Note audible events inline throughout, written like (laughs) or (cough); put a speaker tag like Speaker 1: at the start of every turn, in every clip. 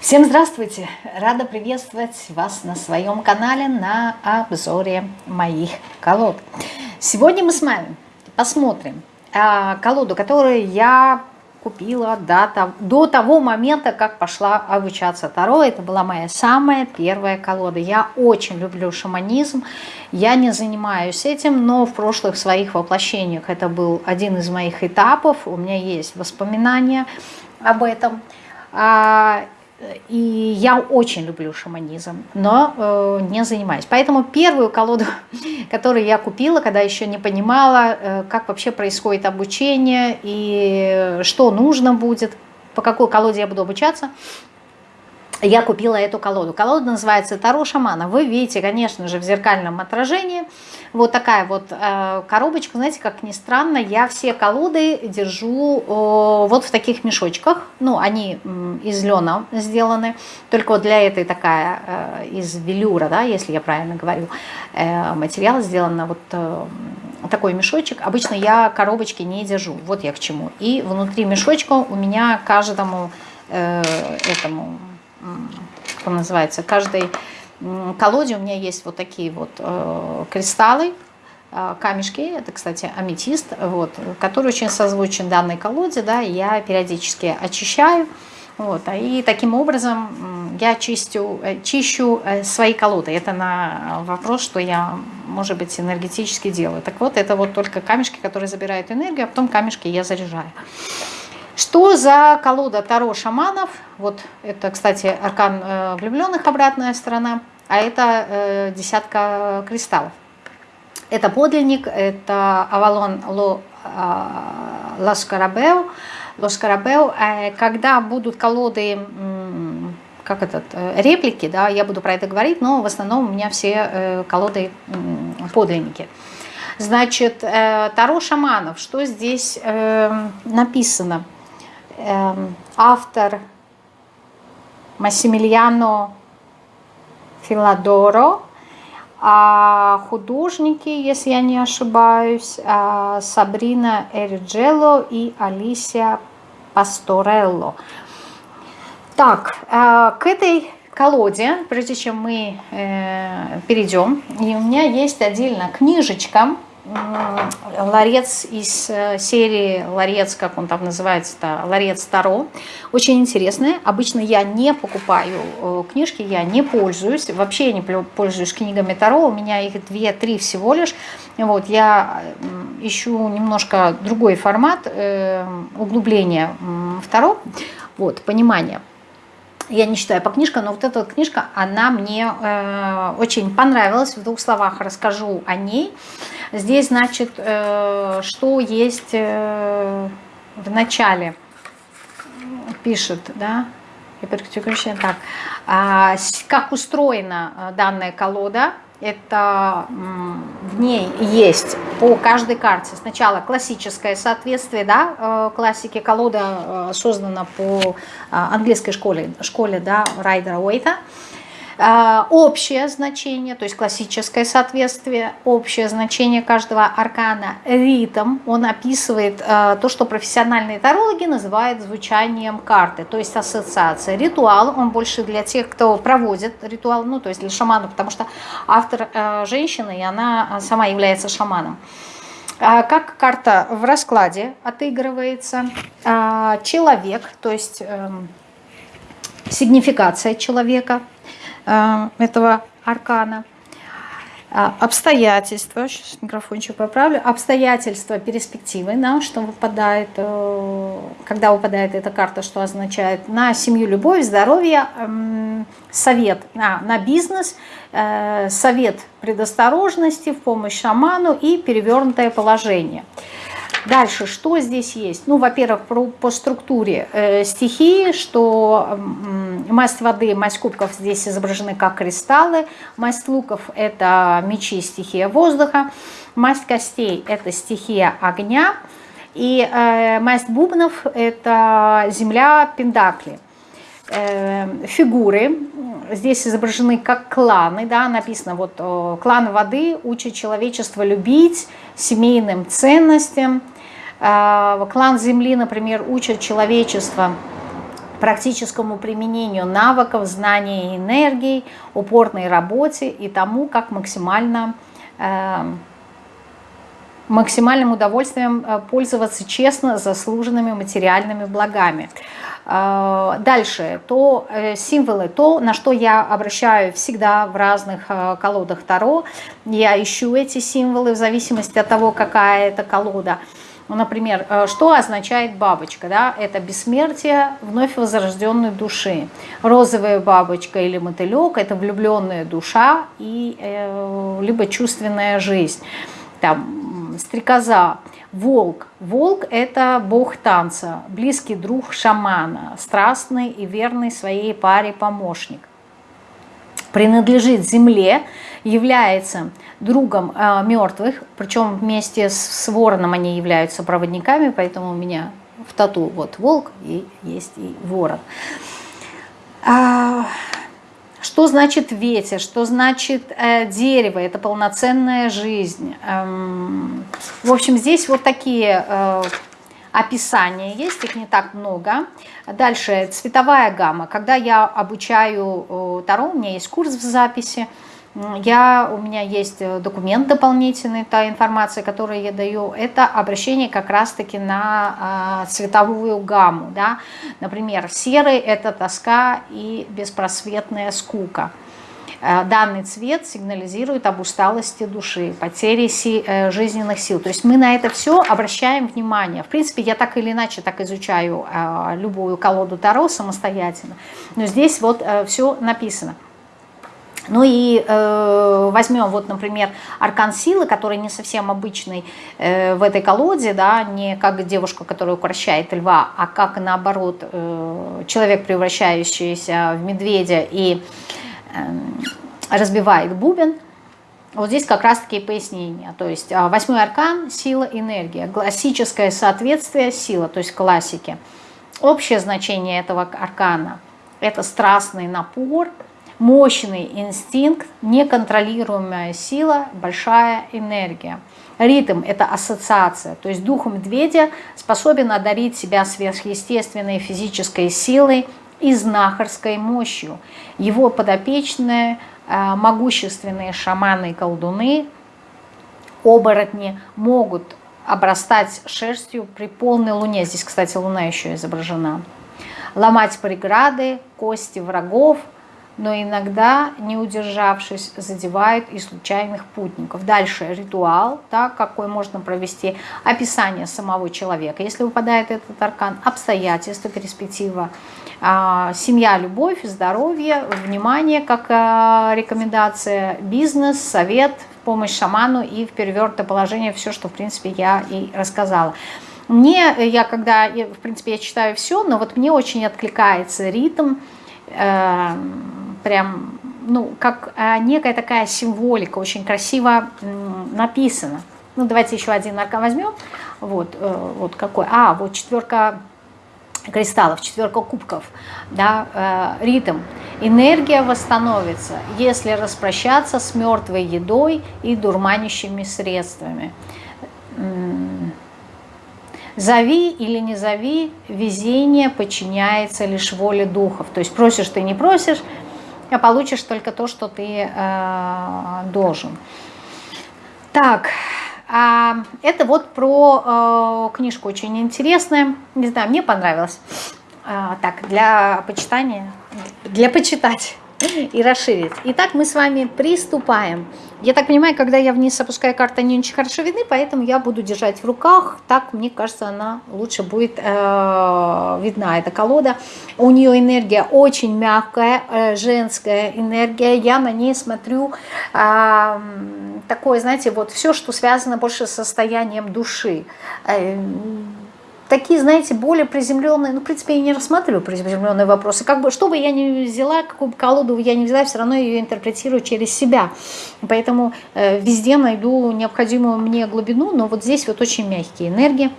Speaker 1: Всем здравствуйте! Рада приветствовать вас на своем канале на обзоре моих колод. Сегодня мы с вами посмотрим а, колоду, которую я купила до, до того момента, как пошла обучаться Таро. Это была моя самая первая колода. Я очень люблю шаманизм, я не занимаюсь этим, но в прошлых своих воплощениях это был один из моих этапов. У меня есть воспоминания об этом. И я очень люблю шаманизм, но э, не занимаюсь. Поэтому первую колоду, (laughs) которую я купила, когда еще не понимала, э, как вообще происходит обучение и что нужно будет, по какой колоде я буду обучаться, я купила эту колоду. Колода называется Таро шамана. Вы видите, конечно же, в зеркальном отражении вот такая вот э, коробочка. Знаете, как ни странно, я все колоды держу э, вот в таких мешочках. Ну, они э, из лена сделаны. Только вот для этой такая э, из велюра, да, если я правильно говорю, э, материал сделан вот э, такой мешочек. Обычно я коробочки не держу. Вот я к чему. И внутри мешочка у меня каждому э, этому как называется, каждой колоде у меня есть вот такие вот э, кристаллы, э, камешки, это, кстати, аметист, вот, который очень созвучен данной колоде, да, я периодически очищаю, вот, а и таким образом я чистю, э, чищу свои колоды. Это на вопрос, что я, может быть, энергетически делаю. Так вот, это вот только камешки, которые забирают энергию, а потом камешки я заряжаю. Что за колода Таро шаманов? Вот это, кстати, аркан э, влюбленных, обратная сторона, а это э, десятка кристаллов. Это подлинник, это Авалон Ло, э, Ласкарабео. Лоскарабео. Э, когда будут колоды, как этот, реплики, да, я буду про это говорить, но в основном у меня все колоды подлинники. Значит, Таро шаманов, что здесь написано? Эм, автор Массимилиано Филадоро, а художники, если я не ошибаюсь, а, Сабрина Эриджело и Алисия Пасторелло. Так, э, к этой колоде, прежде чем мы э, перейдем, и у меня есть отдельно книжечка, ларец из э, серии ларец, как он там называется, ларец Таро. Очень интересный. Обычно я не покупаю э, книжки, я не пользуюсь. Вообще я не пользуюсь книгами Таро. У меня их две-три всего лишь. Вот, я ищу немножко другой формат э, углубления в Таро. Вот, понимание я не читаю по книжкам, но вот эта вот книжка, она мне э, очень понравилась. В двух словах расскажу о ней. Здесь, значит, э, что есть э, в начале, пишет, да, так, а, как устроена э, данная колода, это в ней есть по каждой карте. Сначала классическое соответствие, да, классике колода создана по английской школе, школе да, Райдера Уэйта, общее значение, то есть классическое соответствие, общее значение каждого аркана, ритм, он описывает а, то, что профессиональные тарологи называют звучанием карты, то есть ассоциация. Ритуал, он больше для тех, кто проводит ритуал, ну то есть для шаманов, потому что автор а, женщина, и она сама является шаманом. Как карта в раскладе отыгрывается, человек, то есть эм, сигнификация человека – этого аркана. А, обстоятельства, сейчас микрофончик поправлю, обстоятельства перспективы, да, что выпадает, э, когда выпадает эта карта, что означает на семью, любовь, здоровье, эм, совет а, на бизнес, э, совет предосторожности в помощь шаману и перевернутое положение. Дальше, что здесь есть? Ну, во-первых, по структуре э, стихии, что э, масть воды, масть кубков здесь изображены как кристаллы, масть луков – это мечи, стихия воздуха, масть костей – это стихия огня, и э, масть бубнов – это земля, пендакли. Э, фигуры здесь изображены как кланы, да, написано вот клан воды учит человечество любить, семейным ценностям. Э, клан земли, например, учит человечество практическому применению навыков, знаний и энергии, упорной работе и тому, как максимально, э, максимальным удовольствием э, пользоваться честно заслуженными материальными благами. Э, дальше, то э, символы, то, на что я обращаю всегда в разных э, колодах Таро, я ищу эти символы в зависимости от того, какая это колода – ну, например, э, что означает бабочка? Да? Это бессмертие вновь возрожденной души. Розовая бабочка или мотылек – это влюбленная душа и э, либо чувственная жизнь. Там, стрекоза, волк. Волк – это бог танца, близкий друг шамана, страстный и верный своей паре помощник. Принадлежит земле, является другом э, мертвых, причем вместе с, с вороном они являются проводниками, поэтому у меня в тату вот волк и есть и ворон. Что значит ветер, что значит э, дерево, это полноценная жизнь. Эм, в общем, здесь вот такие э, описания есть, их не так много. Дальше цветовая гамма. Когда я обучаю э, Таро, у меня есть курс в записи, я, у меня есть э, документ дополнительный, та информация, которую я даю, это обращение как раз-таки на э, цветовую гамму. Да? Например, серый – это тоска и беспросветная скука. Э, данный цвет сигнализирует об усталости души, потере э, жизненных сил. То есть мы на это все обращаем внимание. В принципе, я так или иначе так изучаю э, любую колоду Таро самостоятельно. Но здесь вот все написано. Ну и э, возьмем вот, например, аркан силы, который не совсем обычный э, в этой колоде, да, не как девушка, которая укращает льва, а как наоборот э, человек, превращающийся в медведя и э, разбивает бубен. Вот здесь как раз-таки пояснение. То есть э, восьмой аркан – сила, энергия. Классическое соответствие – сила, то есть классики. Общее значение этого аркана – это страстный напор – мощный инстинкт, неконтролируемая сила, большая энергия. Ритм – это ассоциация, то есть дух медведя способен одарить себя сверхъестественной физической силой и знахарской мощью. Его подопечные, э, могущественные шаманы и колдуны, оборотни могут обрастать шерстью при полной луне. Здесь, кстати, луна еще изображена. Ломать преграды, кости врагов – но иногда, не удержавшись, задевают и случайных путников. Дальше ритуал, так, какой можно провести, описание самого человека. Если выпадает этот аркан, обстоятельства, перспектива, а, семья, любовь, здоровье, внимание, как а, рекомендация, бизнес, совет, помощь шаману и в перевертое положение все, что, в принципе, я и рассказала. Мне, я когда, в принципе, я читаю все, но вот мне очень откликается ритм, э, прям, ну, как а, некая такая символика, очень красиво написано. Ну, давайте еще один аркан возьмем. Вот, э, вот какой. А, вот четверка кристаллов, четверка кубков, да, э, ритм. Энергия восстановится, если распрощаться с мертвой едой и дурманящими средствами. Зови или не зови, везение подчиняется лишь воле духов. То есть просишь ты не просишь, а получишь только то, что ты э, должен. Так, э, это вот про э, книжку очень интересная. Не знаю, мне понравилось. Э, так, для почитания, для почитать (laughs) и расширить. Итак, мы с вами приступаем. Я так понимаю, когда я вниз опускаю карты, они очень хорошо видны, поэтому я буду держать в руках. Так, мне кажется, она лучше будет э, видна, эта колода. У нее энергия очень мягкая, э, женская энергия. Я на ней смотрю э, такое, знаете, вот все, что связано больше с состоянием души. Э, такие, знаете, более приземленные, ну, в принципе, я не рассматриваю приземленные вопросы. Как бы, что бы я ни взяла, какую бы колоду я не взяла, все равно ее интерпретирую через себя. Поэтому э, везде найду необходимую мне глубину, но вот здесь вот очень мягкие энергии.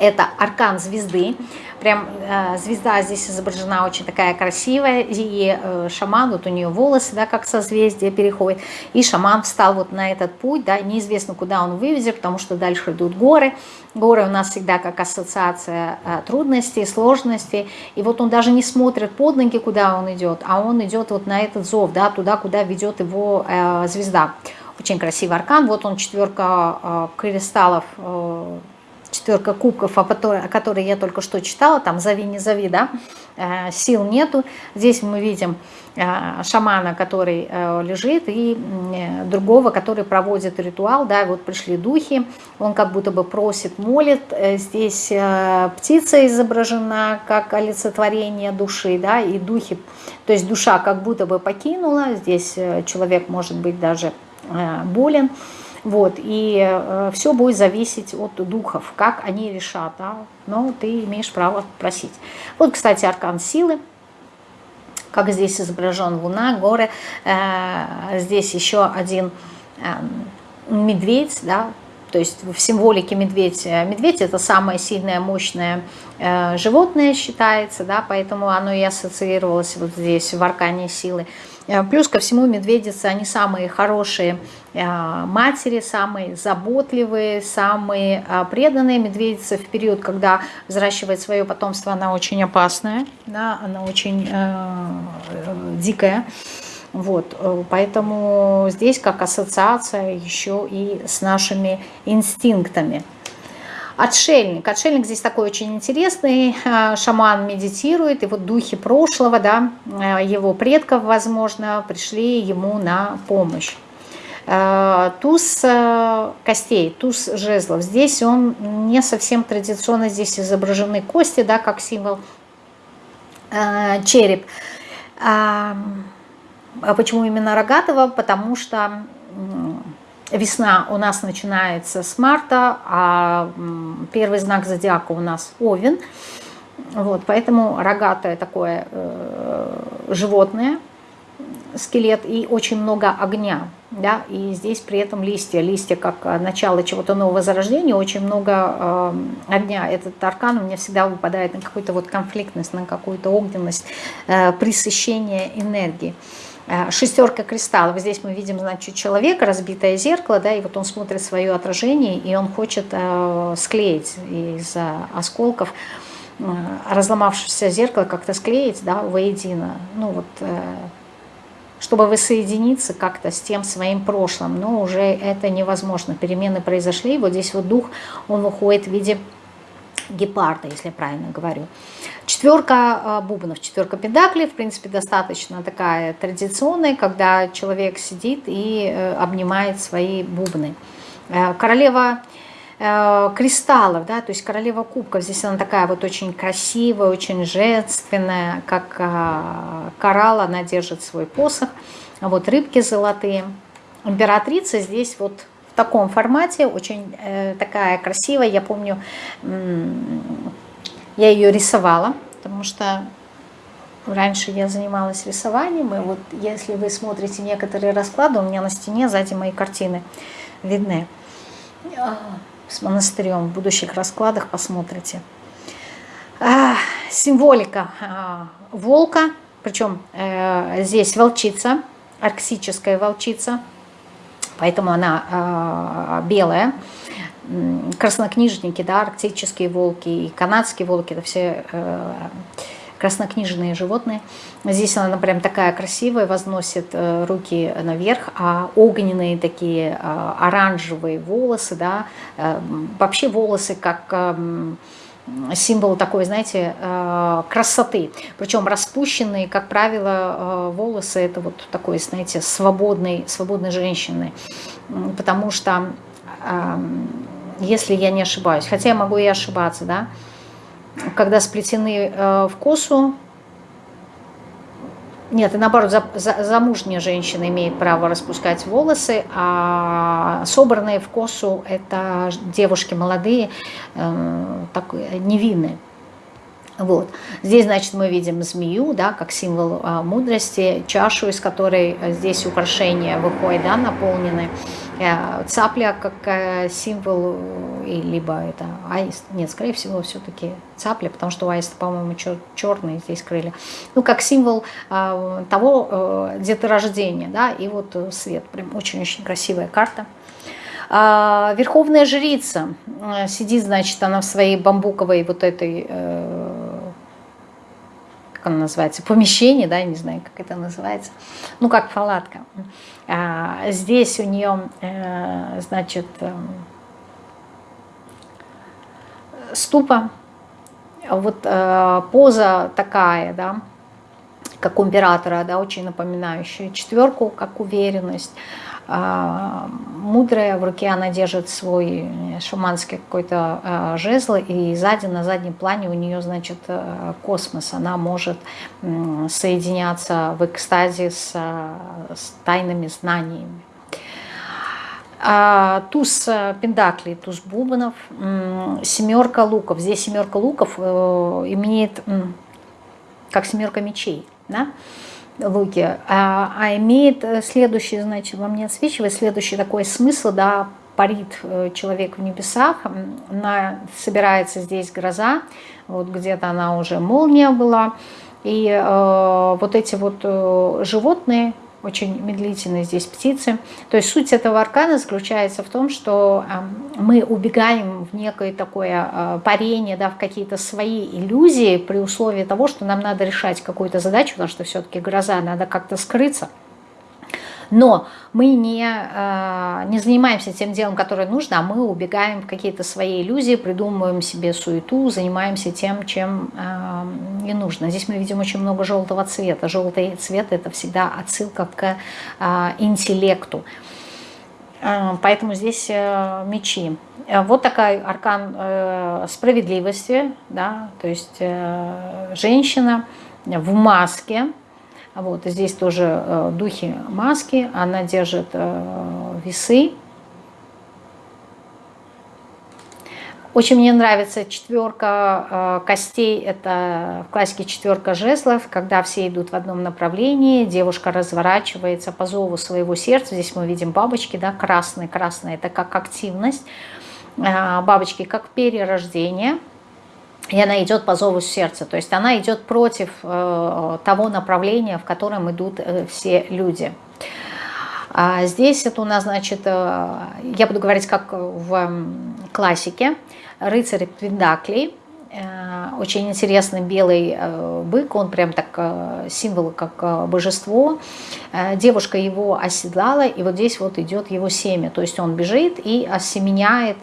Speaker 1: Это аркан звезды. Прям э, звезда здесь изображена очень такая красивая, и э, шаман, вот у нее волосы, да, как созвездие переходит, и шаман встал вот на этот путь, да, неизвестно, куда он вывезет, потому что дальше идут горы, горы у нас всегда как ассоциация э, трудностей, сложностей, и вот он даже не смотрит под ноги, куда он идет, а он идет вот на этот зов, да, туда, куда ведет его звезда. Очень красивый аркан, вот он четверка кристаллов, четверка кубков, о которой, о которой я только что читала, там «Зови, не зови», да, э, сил нету. Здесь мы видим э, шамана, который э, лежит, и другого, который проводит ритуал, да, вот пришли духи, он как будто бы просит, молит, здесь птица изображена как олицетворение души, да, и духи, то есть душа как будто бы покинула, здесь человек может быть даже болен, вот, и э, все будет зависеть от духов, как они решат, да? но ты имеешь право просить. Вот, кстати, аркан силы, как здесь изображен луна, горы, э, здесь еще один э, медведь, да, то есть в символике медведь, э, медведь это самое сильное, мощное э, животное считается, да, поэтому оно и ассоциировалось вот здесь в аркане силы. Э, плюс ко всему медведицы, они самые хорошие э, матери, самые заботливые, самые э, преданные. Медведица в период, когда взращивает свое потомство, она очень опасная, да, она очень э, дикая. Вот, поэтому здесь как ассоциация еще и с нашими инстинктами. Отшельник. Отшельник здесь такой очень интересный. Э, шаман медитирует, и вот духи прошлого, да, э, его предков, возможно, пришли ему на помощь. Э, туз костей, туз жезлов. Здесь он не совсем традиционно, здесь изображены кости, да, как символ череп. А почему именно рогатого? Потому что Весна у нас начинается с марта, а первый знак зодиака у нас Овен. Вот, поэтому рогатое такое э, животное, скелет и очень много огня. Да? И здесь при этом листья, листья как начало чего-то нового зарождения, очень много э, огня. Этот аркан у меня всегда выпадает на какую-то вот конфликтность, на какую-то огненность, э, пресыщение энергии. Э, шестерка кристаллов. Здесь мы видим, значит, человека, разбитое зеркало, да, и вот он смотрит свое отражение, и он хочет э, склеить из осколков э, разломавшееся зеркало как-то склеить, да, воедино. Ну вот, э, чтобы воссоединиться как-то с тем своим прошлым, но уже это невозможно. Перемены произошли, вот здесь вот дух, он уходит в виде гепарда, если я правильно говорю. Четверка а, бубнов, четверка педаклей, в принципе, достаточно такая традиционная, когда человек сидит и э, обнимает свои бубны. Э, королева э, кристаллов, да, то есть королева кубков, здесь она такая вот очень красивая, очень женственная, как а, коралл, она держит свой посох, вот рыбки золотые. Императрица здесь вот в таком формате, очень э, такая красивая. Я помню, я ее рисовала, потому что раньше я занималась рисованием. И вот если вы смотрите некоторые расклады, у меня на стене сзади мои картины видны. А, с монастырем в будущих раскладах посмотрите. А, символика а, волка, причем э, здесь волчица, арктическая волчица – поэтому она э, белая. Краснокнижники, да, арктические волки и канадские волки, это все э, краснокнижные животные. Здесь она прям такая красивая, возносит э, руки наверх, а огненные такие э, оранжевые волосы, да, э, вообще волосы как... Символ такой, знаете, э, красоты. Причем распущенные, как правило, э, волосы это вот такой, знаете, свободной, свободной женщины. Потому что, если я не ошибаюсь, хотя я могу и ошибаться, да, когда сплетены э, в косу, нет, и наоборот, за, за, замужняя женщина имеет право распускать волосы, а собранные в косу – это девушки молодые, э, так, невинные. Вот. Здесь, значит, мы видим змею, да, как символ а, мудрости, чашу, из которой здесь украшения выходят, да, наполнены Э, цапля как э, символ, и либо это аист, нет, скорее всего, все-таки цапля, потому что у аиста, по-моему, чер черные здесь крылья. Ну, как символ э, того э, деторождения, да, и вот свет, прям очень-очень красивая карта. А, верховная жрица сидит, значит, она в своей бамбуковой вот этой как она называется, помещение, да, не знаю, как это называется, ну, как палатка. А, здесь у нее, э, значит, э, ступа, вот э, поза такая, да, как у императора, да, очень напоминающая четверку, как уверенность, мудрая, в руке она держит свой э, шаманский какой-то а, жезл, и сзади, на заднем плане у нее, значит, э, космос. Она может соединяться в экстазе с, с тайными знаниями. А, туз э, пентаклей, туз бубнов, семерка луков. Здесь семерка луков имеет как семерка мечей. Да? Луки, а, а имеет э, следующий, значит, вам не отсвечивает, следующий такой смысл, да, парит э, человек в небесах, на, собирается здесь гроза, вот где-то она уже молния была, и э, вот эти вот э, животные, очень медлительные здесь птицы. То есть суть этого аркана заключается в том, что мы убегаем в некое такое а, парение, да, в какие-то свои иллюзии при условии того, что нам надо решать какую-то задачу, потому что все-таки гроза, надо как-то скрыться. Но мы не, э, не занимаемся тем делом, которое нужно, а мы убегаем в какие-то свои иллюзии, придумываем себе суету, занимаемся тем, чем э, не нужно. Здесь мы видим очень много желтого цвета. Желтый цвет – это всегда отсылка к э, интеллекту. Поэтому здесь мечи. Вот такой аркан справедливости, да, то есть женщина в маске, вот, здесь тоже э, духи маски, она держит э, весы. Очень мне нравится четверка э, костей, это в классике четверка жезлов, когда все идут в одном направлении, девушка разворачивается по зову своего сердца, здесь мы видим бабочки, да, красные, красные, это как активность, э, бабочки как перерождение – и она идет по зову сердца, то есть она идет против э, того направления, в котором идут э, все люди. А здесь это у нас, значит, э, я буду говорить как в классике, рыцарь Пендаклей, очень интересный белый э, бык, он прям так э, символ, как божество. Девушка его оседлала, и вот здесь вот идет его семя, то есть он бежит и осеменяет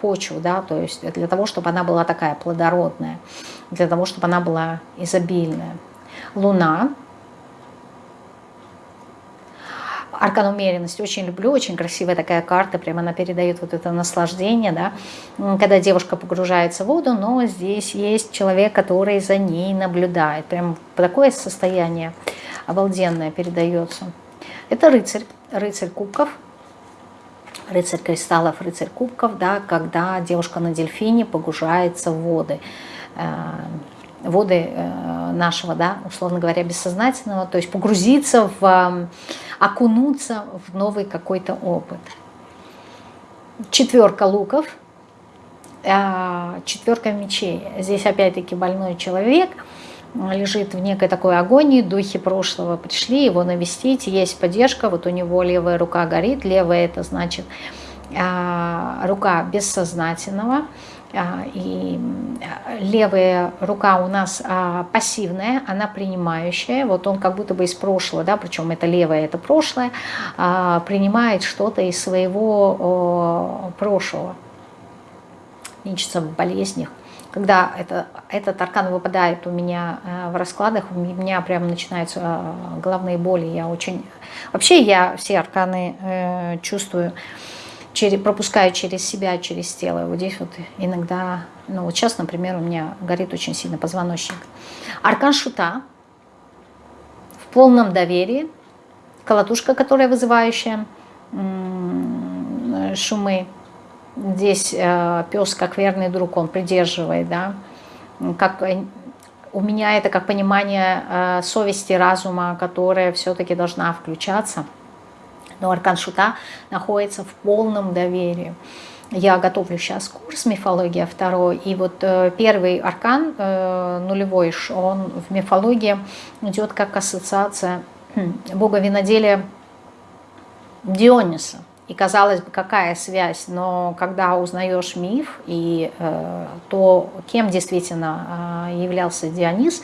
Speaker 1: почву, да, то есть для того, чтобы она была такая плодородная, для того, чтобы она была изобильная. Луна Аркан умеренности очень люблю, очень красивая такая карта, прямо она передает вот это наслаждение, да, когда девушка погружается в воду, но здесь есть человек, который за ней наблюдает. Прям такое состояние обалденное передается. Это рыцарь, рыцарь кубков, рыцарь кристаллов, рыцарь кубков, да, когда девушка на дельфине погружается в воды. Э, воды э, нашего, да, условно говоря, бессознательного, то есть погрузиться в, окунуться в новый какой-то опыт. Четверка луков, э, четверка мечей. Здесь опять-таки больной человек лежит в некой такой агонии, духи прошлого пришли его навестить, есть поддержка, вот у него левая рука горит, левая это значит э, рука бессознательного, а, и а, левая рука у нас а, пассивная, она принимающая, вот он как будто бы из прошлого, да, причем это левое, это прошлое, принимает что-то из своего прошлого, ищется в болезнях. Когда это, этот аркан выпадает у меня в раскладах, у меня прям начинаются головные боли. Я очень... Вообще я все арканы э, чувствую через, пропускаю через себя, через тело. Вот здесь вот иногда, ну вот сейчас, например, у меня горит очень сильно позвоночник. Аркан шута в полном доверии, колотушка, которая вызывающая шумы. Здесь э, пес, как верный друг, он придерживает, да, как у меня это как понимание э, совести, разума, которая все-таки должна включаться – Но аркан шута находится в полном доверии. Я готовлю сейчас курс «Мифология второй», и вот э, первый аркан, э, нулевой, он в мифологии идет как ассоциация хм, бога виноделия Диониса. И казалось бы, какая связь, но когда узнаешь миф и э, то, кем действительно э, являлся Дионис,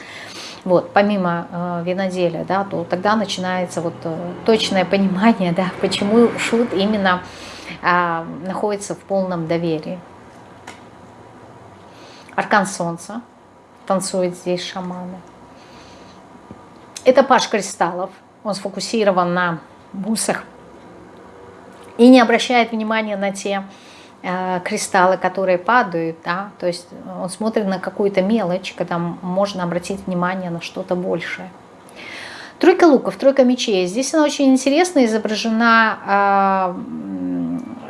Speaker 1: вот, помимо э, виноделия, да, то тогда начинается вот э, точное понимание, да, (laughs) почему шут именно э, находится в полном доверии. Аркан Солнца, танцует здесь шаманы. Это паш кристаллов, он сфокусирован на бусах и не обращает внимания на те кристаллы, которые падают, да, то есть он смотрит на какую-то мелочь, когда можно обратить внимание на что-то большее. Тройка луков, тройка мечей. Здесь она очень интересно изображена э,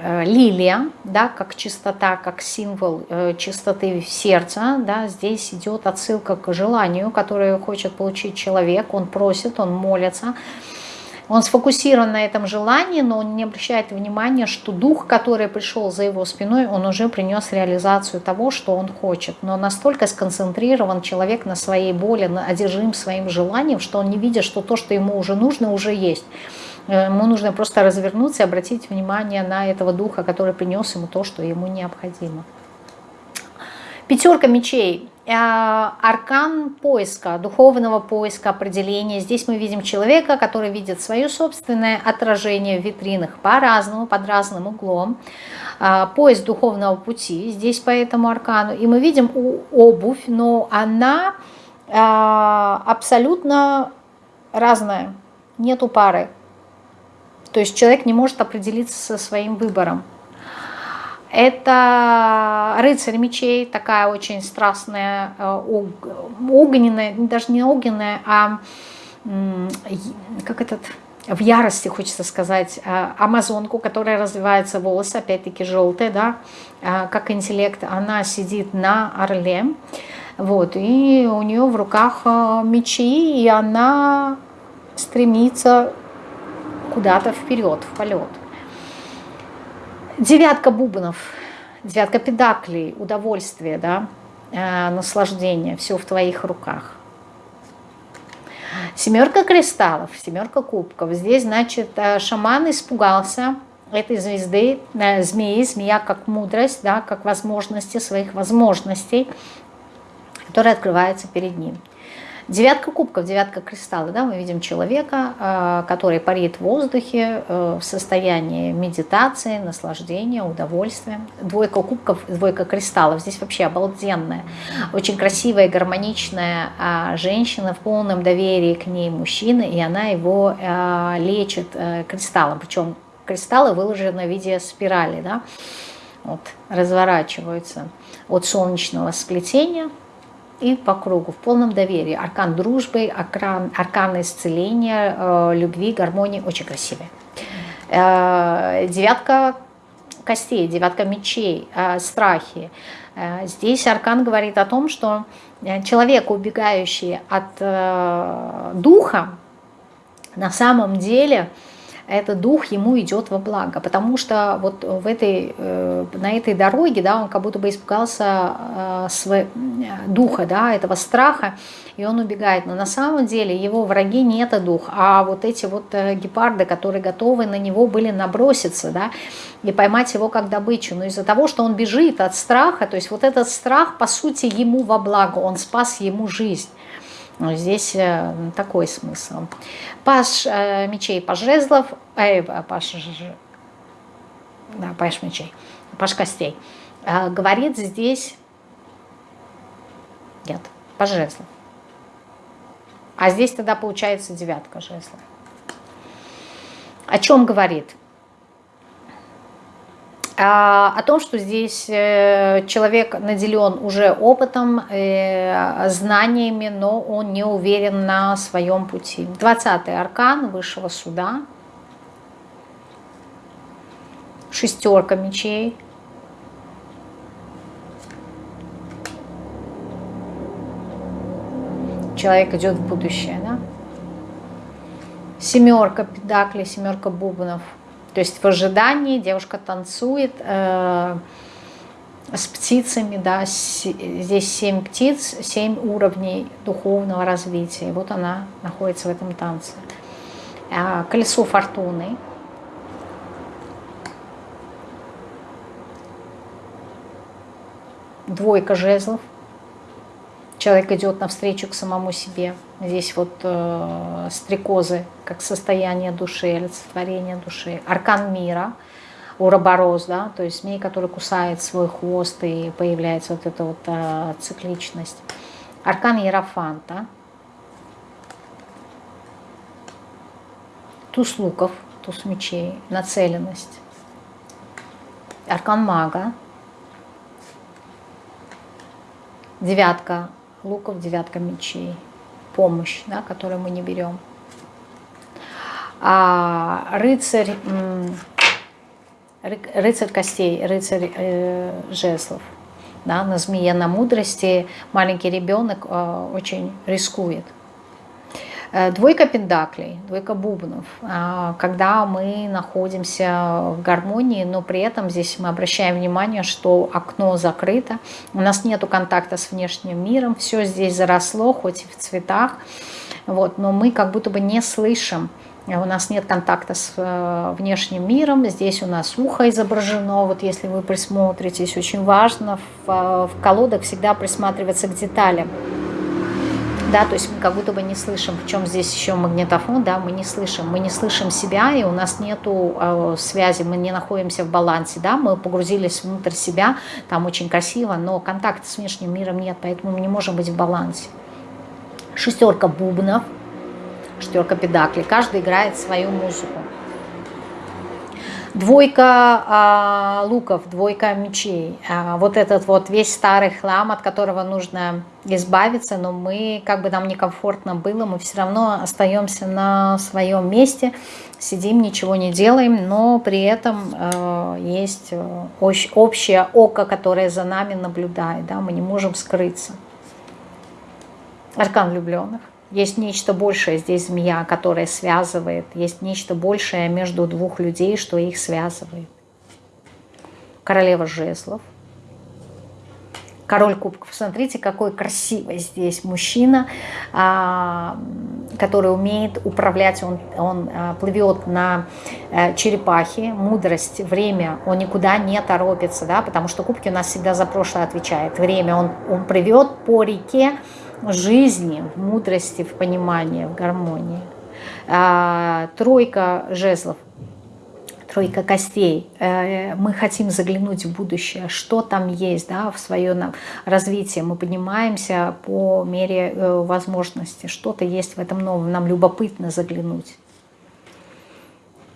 Speaker 1: э, лилия, да, как чистота, как символ э, чистоты сердца. Да, здесь идет отсылка к желанию, которое хочет получить человек. Он просит, он молится. Он сфокусирован на этом желании, но он не обращает внимания, что дух, который пришел за его спиной, он уже принес реализацию того, что он хочет. Но настолько сконцентрирован человек на своей боли, на одержим своим желанием, что он не видит, что то, что ему уже нужно, уже есть. Э, ему нужно просто развернуться и обратить внимание на этого духа, который принес ему то, что ему необходимо. Пятерка мечей аркан поиска, духовного поиска, определения. Здесь мы видим человека, который видит свое собственное отражение в витринах по-разному, под разным углом. Э, поиск духовного пути здесь по этому аркану. И мы видим обувь, но она э, абсолютно разная, нету пары. То есть человек не может определиться со своим выбором. Это рыцарь мечей, такая очень страстная, э, огненная, даже не огненная, а как этот, в ярости, хочется сказать, э, амазонку, которая развивается волосы, опять-таки желтые, да, э, как интеллект, она сидит на орле, вот, и у нее в руках мечи, и она стремится куда-то вперед, в полет. Девятка бубнов, девятка педаклей, удовольствие, да, э, наслаждение, все в твоих руках. Семерка кристаллов, семерка кубков. Здесь, значит, э, шаман испугался этой звезды, э, змеи, змея как мудрость, да, как возможности своих возможностей, которые открываются перед ним. Девятка кубков, девятка кристалла, да, мы видим человека, э, который парит в воздухе э, в состоянии медитации, наслаждения, удовольствия. Двойка кубков, двойка кристаллов, здесь вообще обалденная, очень красивая, гармоничная а, женщина в полном доверии к ней мужчина, и она его э, лечит кристаллом, причем кристаллы выложены в виде спирали, да, вот, разворачиваются от солнечного сплетения и по кругу, в полном доверии. Аркан дружбы, аркан, аркан исцеления, э, любви, гармонии, очень красивый. Э, девятка костей, девятка мечей, э, страхи. Э, здесь аркан говорит о том, что э, человек, убегающий от э, духа, на самом деле этот дух ему идет во благо, потому что вот в этой, э, на этой дороге, да, он как будто бы испугался э, своего духа, да, этого страха, и он убегает. Но на самом деле его враги не это дух, а вот эти вот э, гепарды, которые готовы на него были наброситься, да, и поймать его как добычу. Но из-за того, что он бежит от страха, то есть вот этот страх, по сути, ему во благо, он спас ему жизнь. Но здесь э, такой смысл. Паш э, мечей, паш жезлов, э, паш, да, паш мечей, паш костей. Э, говорит здесь, нет, паш жезлов. А здесь тогда получается девятка жезлов. О чем говорит? А, о том, что здесь э, человек наделен уже опытом, э, знаниями, но он не уверен на своем пути. 20-й аркан высшего суда, шестерка мечей. Человек идет в будущее, да? Семерка педаклей, семерка бубнов. То есть в ожидании девушка танцует э, с птицами, да, с, здесь семь птиц, семь уровней духовного развития. И вот она находится в этом танце. Э, колесо фортуны. Двойка жезлов человек идет навстречу к самому себе. Здесь вот э, стрекозы, как состояние души, олицетворение души. Аркан мира, уроборос, да, то есть змей, который кусает свой хвост и появляется вот эта вот э, цикличность. Аркан Ерофанта. Туз луков, туз мечей, нацеленность. Аркан мага. Девятка луков, девятка мечей, помощь, да, которую мы не берем. А рыцарь, рыцарь костей, рыцарь э, жеслов, да, на змее, на мудрости маленький ребенок э, очень рискует. Э, двойка пендаклей, двойка бубнов, а, когда мы находимся в гармонии, но при этом здесь мы обращаем внимание, что окно закрыто, у нас нет контакта с внешним миром, все здесь заросло, хоть и в цветах, вот, но мы как будто бы не слышим, у нас нет контакта с э, внешним миром, здесь у нас ухо изображено, вот если вы присмотритесь, очень важно в, э, в колодах всегда присматриваться к деталям, да, то есть мы как будто бы не слышим, в чем здесь еще магнитофон, да, мы не слышим, мы не слышим себя, и у нас нету э, связи, мы не находимся в балансе, да, мы погрузились внутрь себя, там очень красиво, но контакта с внешним миром нет, поэтому мы не можем быть в балансе. Шестерка бубнов, шестерка педаклей, каждый играет свою музыку. Двойка а, луков, двойка мечей. А, вот этот вот весь старый хлам, от которого нужно избавиться, но мы, как бы нам некомфортно было, мы все равно остаемся на своем месте, сидим, ничего не делаем, но при этом э, есть э, общее око, которое за нами наблюдает, да, мы не можем скрыться. Аркан влюбленных. Есть нечто большее здесь змея, которая связывает. Есть нечто большее между двух людей, что их связывает. Королева жезлов. Король кубков. Смотрите, какой красивый здесь мужчина, а, который умеет управлять. Он, он а, плывет на э, черепахе. Мудрость, время. Он никуда не торопится, да, потому что кубки у нас всегда за прошлое отвечает. Время. Он, он плывет по реке, жизни, в мудрости, в понимании, в гармонии. А, тройка жезлов, тройка костей. Э, мы хотим заглянуть в будущее, что там есть да, в свое развитие. Мы поднимаемся по мере э, возможности. Что-то есть в этом новом. Нам любопытно заглянуть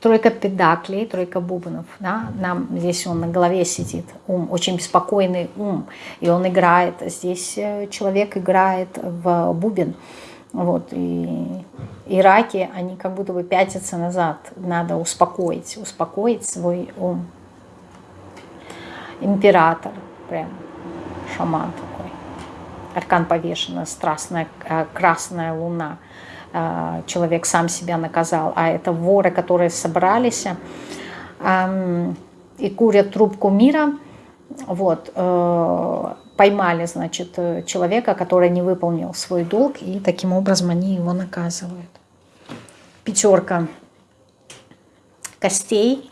Speaker 1: тройка педаклей, тройка бубнов, да, нам здесь он на голове сидит, ум, очень беспокойный ум, и он играет, здесь э, человек играет в бубен, вот, и, и раки, они как будто бы пятятся назад, надо успокоить, успокоить свой ум. Император, прям шаман такой, аркан повешенный, страстная э, красная луна, человек сам себя наказал, а это воры, которые собрались и курят трубку мира, вот, э, поймали, значит, человека, который не выполнил свой долг, и таким образом они его наказывают. Пятерка костей,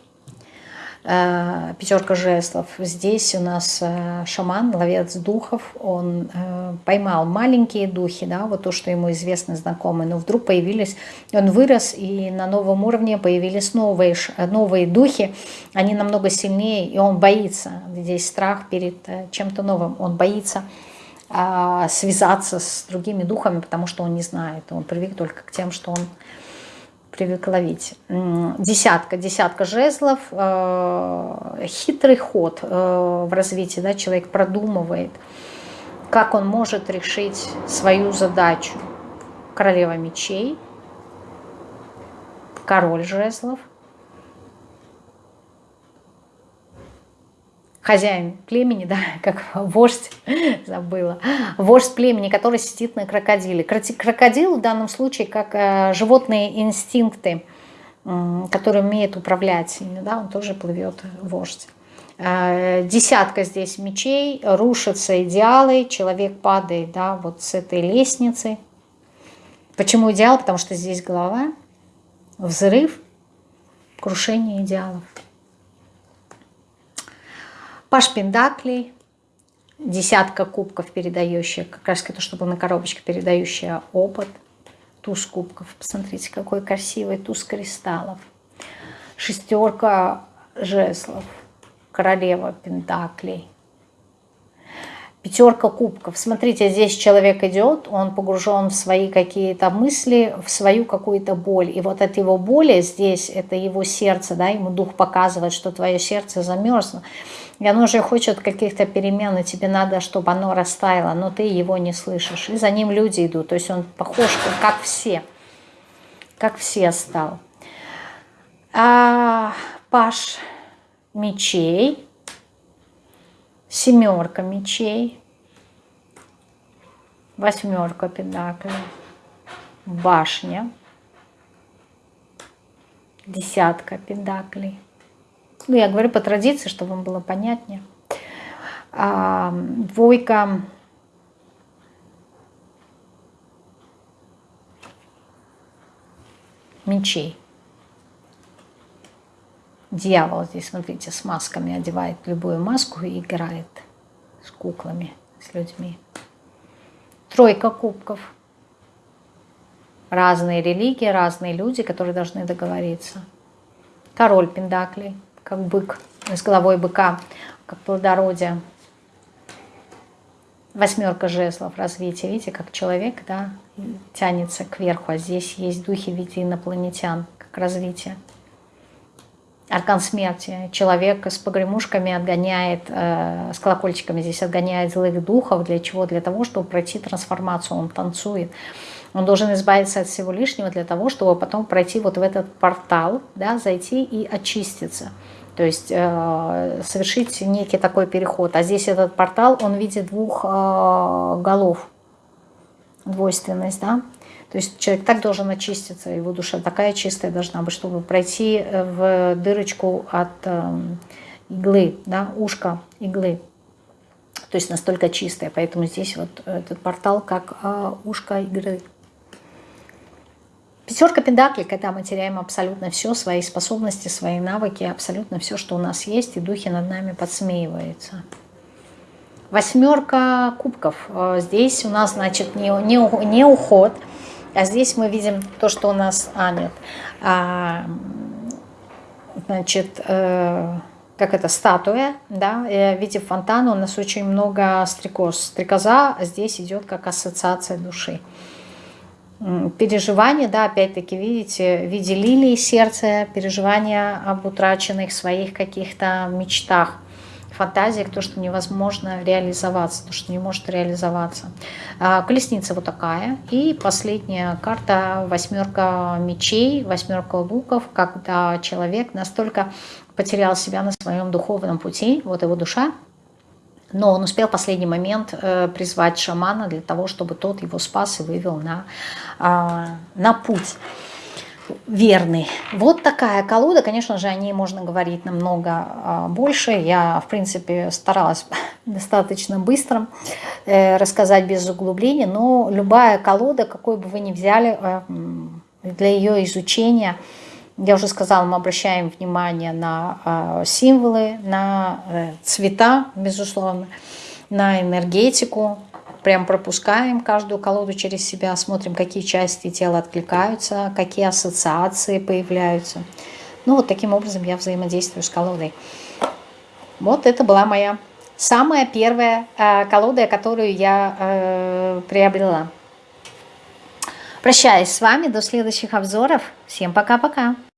Speaker 1: пятерка жезлов. Здесь у нас э, шаман, ловец духов, он э, поймал маленькие духи, да, вот то, что ему известно, знакомые, но вдруг появились, он вырос, и на новом уровне появились новые, новые духи, они намного сильнее, и он боится, здесь страх перед чем-то новым, он боится а, связаться с другими духами, потому что он не знает, он привык только к тем, что он привык ловить. Десятка, десятка жезлов, э, хитрый ход э, в развитии, да, человек продумывает, как он может решить свою задачу. Королева мечей, король жезлов, хозяин племени, (laughs) да, как вождь, забыла, вождь племени, который сидит на крокодиле. Крокодил в данном случае как э, животные инстинкты, которые умеет управлять ими, да, он тоже плывет вождь. Э, десятка здесь мечей, рушатся идеалы, человек падает, да, вот с этой лестницы. Почему идеал? Потому что здесь голова, взрыв, крушение идеалов. Паш Пендаклей, десятка кубков, передающая, как раз то, что было на коробочке, передающая опыт. Туз кубков, посмотрите, какой красивый туз кристаллов. Шестерка жезлов, королева Пентаклей. Пятерка кубков. Смотрите, здесь человек идет, он погружен в свои какие-то мысли, в свою какую-то боль. И вот от его боли здесь, это его сердце, да, ему дух показывает, что твое сердце замерзло. И оно же хочет каких-то перемен, и тебе надо, чтобы оно растаяло, но ты его не слышишь. И за ним люди идут. То есть он похож, как все. Как все стал. А, Паш мечей семерка мечей, восьмерка педаклей, башня, десятка педаклей. Ну, я говорю по традиции, чтобы вам было понятнее. А, двойка мечей. Дьявол здесь, смотрите, с масками одевает любую маску и играет с куклами, с людьми. Тройка кубков. Разные религии, разные люди, которые должны договориться. Король Пендаклей, как бык, с головой быка, как плодородие. Восьмерка жезлов, развитие. Видите, как человек да, тянется кверху, а здесь есть духи в виде инопланетян, как развитие. Аркан смерти. Человек с погремушками отгоняет, э, с колокольчиками здесь отгоняет злых духов. Для чего? Для того, чтобы пройти трансформацию. Он танцует. Он должен избавиться от всего лишнего для того, чтобы потом пройти вот в этот портал, да, зайти и очиститься. То есть э, совершить некий такой переход. А здесь этот портал, он видит двух э, голов. Двойственность, да. То есть человек так должен очиститься, его душа такая чистая должна быть, чтобы пройти э, в дырочку от э, иглы, да, ушка иглы. То есть настолько чистая, поэтому здесь вот этот портал как ушко иглы. Пятерка педаклей, когда мы теряем абсолютно все, свои способности, свои навыки, абсолютно все, что у нас есть, и духи над нами подсмеиваются. Восьмерка кубков. Здесь у нас, значит, не, не, не уход, а здесь мы видим то, что у нас, а нет, а, значит, э, как это, статуя, да, в виде фонтана у нас очень много стрекоз. Стрекоза здесь идет как ассоциация души. Переживания, да, опять-таки, видите, в виде лилии сердца, переживания об утраченных своих каких-то мечтах фантазиях, то, что невозможно реализоваться, то, что не может реализоваться. А, колесница вот такая. И последняя карта восьмерка мечей, восьмерка луков, когда человек настолько потерял себя на своем духовном пути, вот его душа, но он успел в последний момент э, призвать шамана для того, чтобы тот его спас и вывел на, э, на путь верный. Вот такая колода, конечно же, о ней можно говорить намного а, больше. Я, в принципе, старалась (laughs) достаточно быстро э, рассказать без углубления, но любая колода, какой бы вы ни взяли, э, для ее изучения, я уже сказала, мы обращаем внимание на а, символы, на э, цвета, безусловно, на энергетику, прям пропускаем каждую колоду через себя, смотрим, какие части тела откликаются, какие ассоциации появляются. Ну, вот таким образом я взаимодействую с колодой. Вот это была моя самая первая э, колода, которую я э, приобрела. Прощаюсь с вами до следующих обзоров. Всем пока-пока.